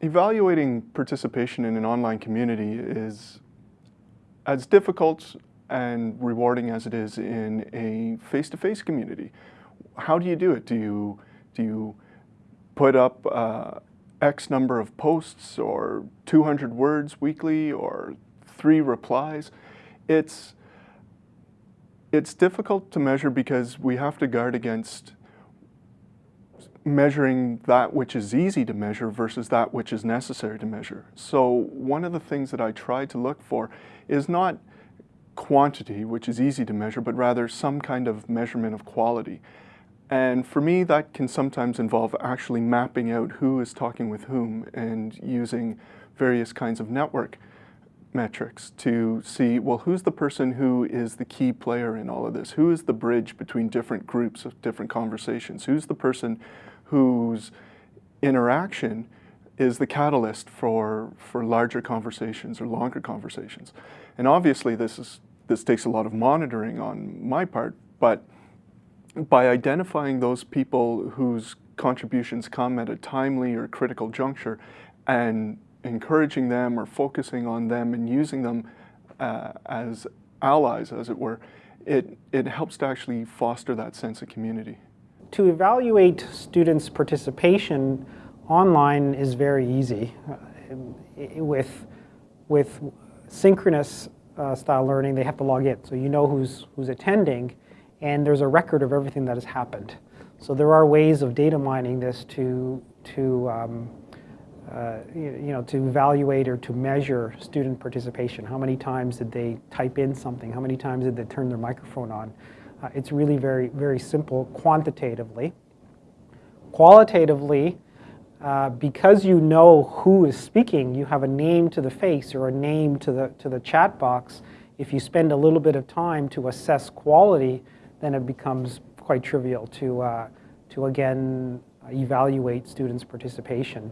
evaluating participation in an online community is as difficult and rewarding as it is in a face-to-face -face community. How do you do it? Do you, do you put up uh, X number of posts or 200 words weekly or three replies? It's, it's difficult to measure because we have to guard against measuring that which is easy to measure versus that which is necessary to measure. So one of the things that I try to look for is not quantity, which is easy to measure, but rather some kind of measurement of quality. And for me, that can sometimes involve actually mapping out who is talking with whom and using various kinds of network metrics to see, well, who's the person who is the key player in all of this? Who is the bridge between different groups of different conversations? Who's the person whose interaction is the catalyst for, for larger conversations or longer conversations. And obviously this, is, this takes a lot of monitoring on my part, but by identifying those people whose contributions come at a timely or critical juncture and encouraging them or focusing on them and using them uh, as allies, as it were, it, it helps to actually foster that sense of community. To evaluate students' participation online is very easy. Uh, with, with synchronous uh, style learning, they have to log in. So you know who's, who's attending, and there's a record of everything that has happened. So there are ways of data mining this to, to um, uh, you, you know, to evaluate or to measure student participation. How many times did they type in something? How many times did they turn their microphone on? Uh, it's really very, very simple quantitatively. Qualitatively, uh, because you know who is speaking, you have a name to the face or a name to the, to the chat box. If you spend a little bit of time to assess quality, then it becomes quite trivial to, uh, to again, evaluate students' participation.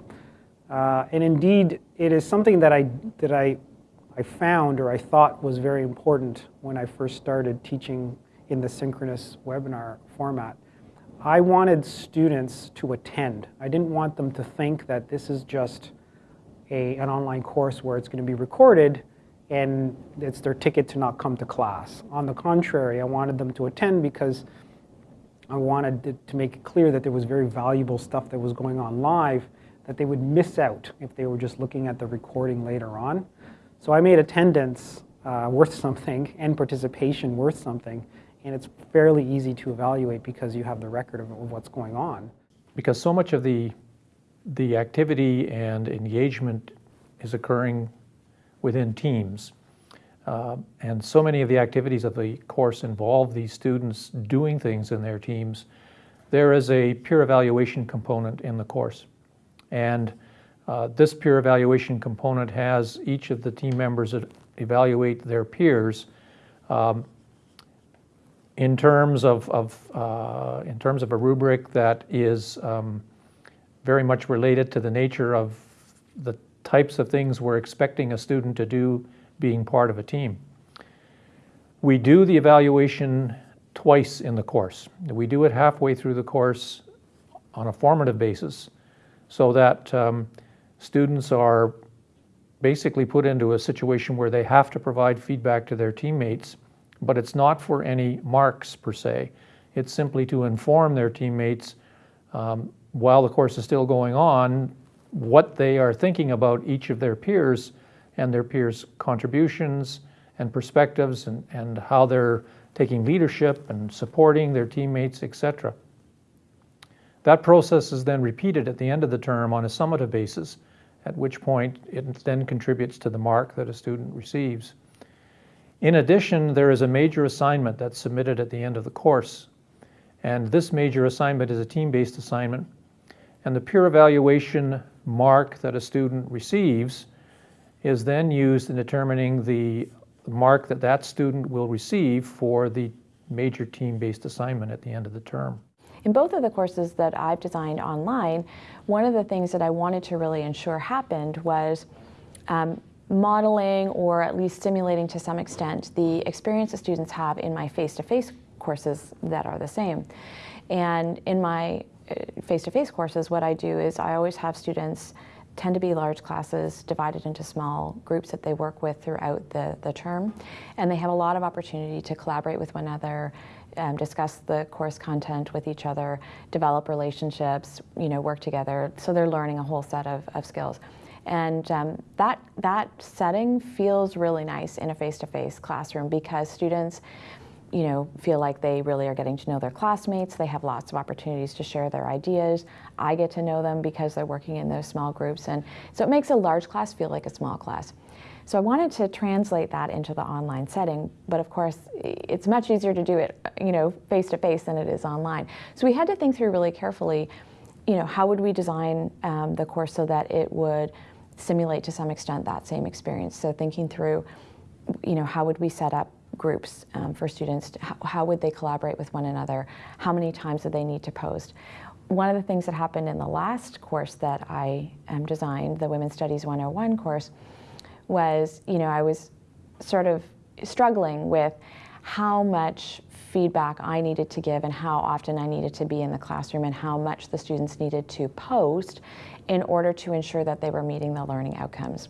Uh, and indeed, it is something that I, that I, I found or I thought was very important when I first started teaching in the synchronous webinar format. I wanted students to attend. I didn't want them to think that this is just a, an online course where it's going to be recorded and it's their ticket to not come to class. On the contrary, I wanted them to attend because I wanted to make it clear that there was very valuable stuff that was going on live that they would miss out if they were just looking at the recording later on. So I made attendance uh, worth something and participation worth something and it's fairly easy to evaluate because you have the record of, what's going on. Because so much of the, the activity and engagement is occurring within teams. Uh, and so many of the activities of the course involve these students doing things in their teams. There is a peer evaluation component in the course. And uh, this peer evaluation component has each of the team members evaluate their peers um, in terms of, of uh, in terms of a rubric that is um, very much related to the nature of the types of things we're expecting a student to do being part of a team. We do the evaluation twice in the course. We do it halfway through the course on a formative basis so that um, students are basically put into a situation where they have to provide feedback to their teammates but it's not for any marks per se. It's simply to inform their teammates um, while the course is still going on what they are thinking about each of their peers and their peers' contributions and perspectives and, and how they're taking leadership and supporting their teammates, etc. That process is then repeated at the end of the term on a summative basis, at which point it then contributes to the mark that a student receives. In addition, there is a major assignment that's submitted at the end of the course. And this major assignment is a team-based assignment. And the peer evaluation mark that a student receives is then used in determining the mark that that student will receive for the major team-based assignment at the end of the term. In both of the courses that I've designed online, one of the things that I wanted to really ensure happened was um, modeling or at least simulating to some extent the experience that students have in my face-to-face -face courses that are the same. And in my uh, face-to-face -face courses, what I do is I always have students tend to be large classes divided into small groups that they work with throughout the, the term. And they have a lot of opportunity to collaborate with one another, um, discuss the course content with each other, develop relationships, you know, work together. So they're learning a whole set of, of skills. And um, that, that setting feels really nice in a face-to-face classroom because students, you know, feel like they really are getting to know their classmates. They have lots of opportunities to share their ideas. I get to know them because they're working in those small groups. And so it makes a large class feel like a small class. So I wanted to translate that into the online setting, but of course, it's much easier to do it, you know, face to face than it is online. So we had to think through really carefully, you know, how would we design um, the course so that it would simulate to some extent that same experience. So thinking through, you know, how would we set up groups um, for students? To, how, how, would they collaborate with one another? How many times do they need to post? One of the things that happened in the last course that I um, designed, the Women's Studies 101 course, was, you know, I was sort of struggling with how much feedback I needed to give and how often I needed to be in the classroom and how much the students needed to post in order to ensure that they were meeting the learning outcomes.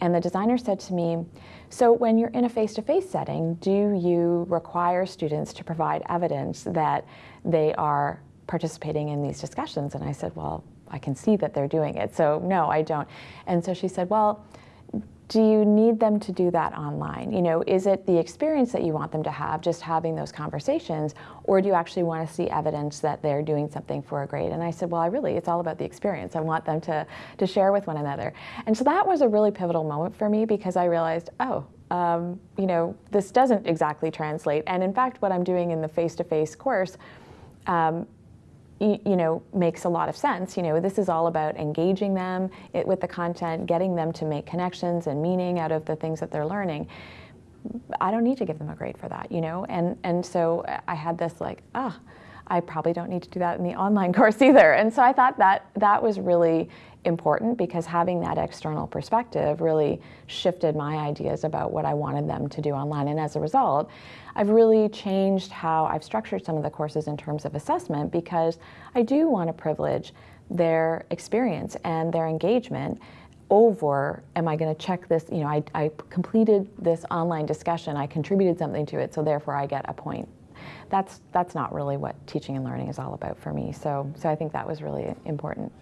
And the designer said to me, so when you're in a face-to-face -face setting, do you require students to provide evidence that they are participating in these discussions? And I said, well, I can see that they're doing it. So no, I don't. And so she said, well, do you need them to do that online? You know, is it the experience that you want them to have, just having those conversations, or do you actually want to see evidence that they're doing something for a grade? And I said, well, I really, it's all about the experience. I want them to, to share with one another. And so that was a really pivotal moment for me because I realized, oh, um, you know, this doesn't exactly translate. And in fact, what I'm doing in the face-to-face -face course um, you know, makes a lot of sense. You know, this is all about engaging them with the content, getting them to make connections and meaning out of the things that they're learning. I don't need to give them a grade for that, you know? And, and so I had this like, ah, I probably don't need to do that in the online course either. And so I thought that that was really important because having that external perspective really shifted my ideas about what I wanted them to do online. And as a result, I've really changed how I've structured some of the courses in terms of assessment because I do want to privilege their experience and their engagement over am I going to check this you know I, I completed this online discussion I contributed something to it so therefore I get a point that's that's not really what teaching and learning is all about for me. So so I think that was really important